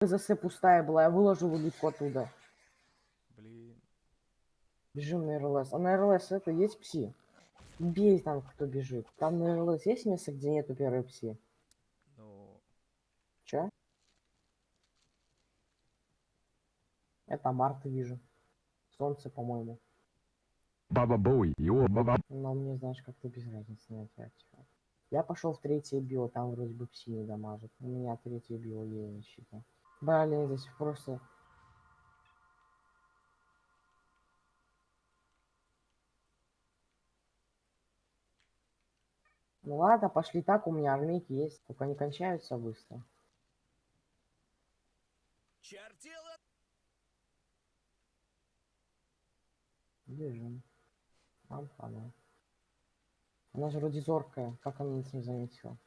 КЗС пустая была, я выложил улитку оттуда. Блин. Бежим на РЛС. А на РЛС это есть пси? Бей там, кто бежит. Там на РЛС есть место, где нету первой пси? Ну, Чё? Это Марта вижу. Солнце, по-моему. Баба Боуи, его баба. Но мне, знаешь, как-то без разницы на это. Я пошел в третье био, там вроде бы пси не дамажит. У меня третье био еле не Блин, здесь просто... Ну ладно, пошли так, у меня армейки есть, только они кончаются быстро. Чертила! Бежим. Нам хана. Она же вроде зоркая, как она нас не заметила?